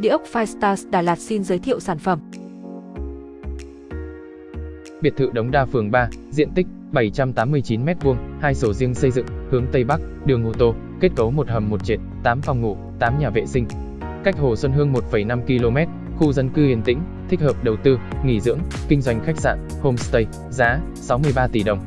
Địa ốc Firestars Đà Lạt xin giới thiệu sản phẩm. Biệt thự Đống Đa phường 3, diện tích 789m2, hai sổ riêng xây dựng, hướng Tây Bắc, đường ô tô, kết cấu một hầm một trệt, 8 phòng ngủ, 8 nhà vệ sinh. Cách Hồ Xuân Hương 1,5 km, khu dân cư yên tĩnh, thích hợp đầu tư, nghỉ dưỡng, kinh doanh khách sạn, homestay, giá 63 tỷ đồng.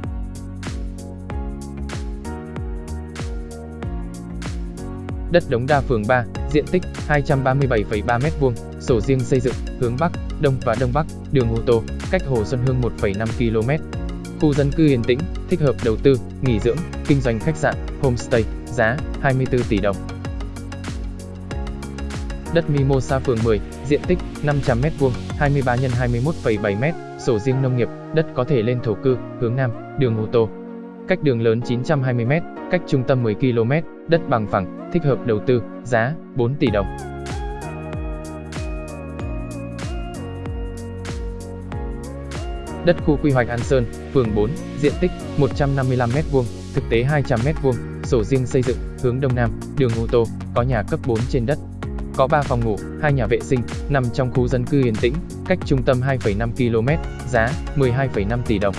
Đất Đống Đa phường 3, diện tích 237,3 m2, sổ riêng xây dựng, hướng Bắc, Đông và Đông Bắc, đường ô tô, cách Hồ Xuân Hương 1,5 km. Khu dân cư yên tĩnh, thích hợp đầu tư, nghỉ dưỡng, kinh doanh khách sạn, homestay, giá 24 tỷ đồng. Đất Mimosa phường 10, diện tích 500m2, 23 x 21,7m, sổ riêng nông nghiệp, đất có thể lên thổ cư, hướng Nam, đường ô tô. Cách đường lớn 920m, cách trung tâm 10 km, đất bằng phẳng, thích hợp đầu tư, giá 4 tỷ đồng. Đất khu quy hoạch An Sơn, phường 4, diện tích 155m2, thực tế 200m2, sổ riêng xây dựng, hướng Đông Nam, đường ô tô, có nhà cấp 4 trên đất. Có 3 phòng ngủ, 2 nhà vệ sinh, nằm trong khu dân cư yên tĩnh, cách trung tâm 2,5 km, giá 12,5 tỷ đồng.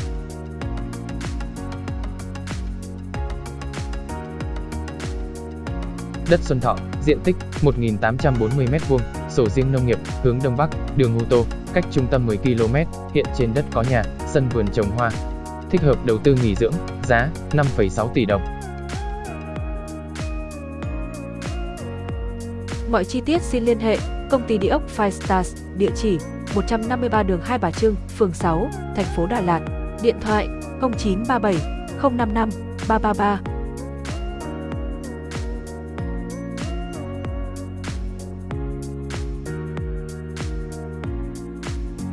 Đất Xuân Thọ, diện tích 1.840m2, sổ riêng nông nghiệp, hướng Đông Bắc, đường ô tô, cách trung tâm 10 km, hiện trên đất có nhà, sân vườn trồng hoa. Thích hợp đầu tư nghỉ dưỡng, giá 5,6 tỷ đồng. Mọi chi tiết xin liên hệ công ty địa ốc Five Stars, địa chỉ 153 đường Hai Bà Trưng, phường 6, thành phố Đà Lạt, điện thoại 0937 055 333